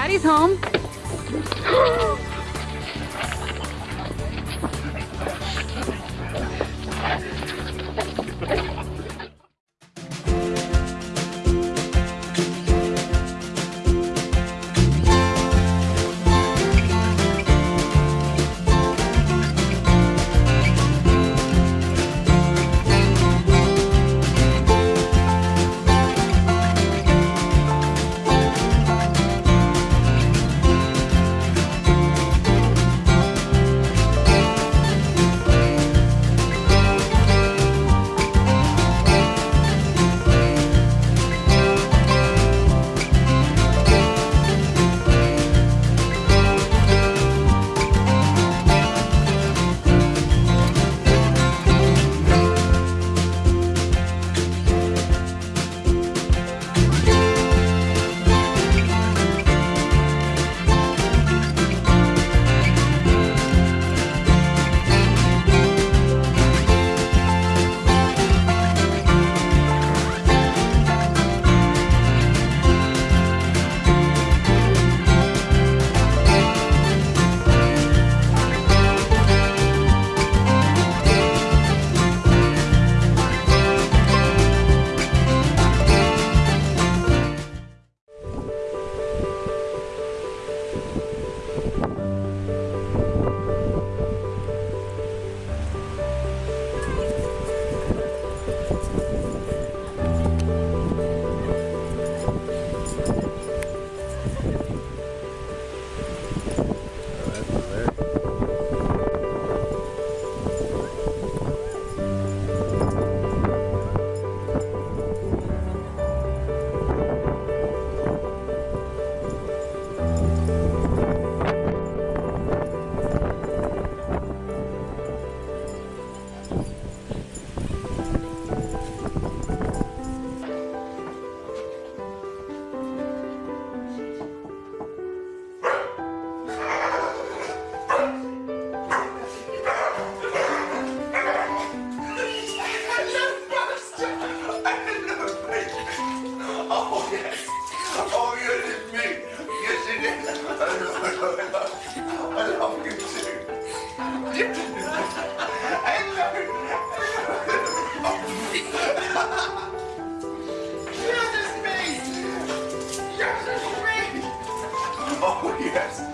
Daddy's home. yes, it's me! Yes, it's me! Oh, yes.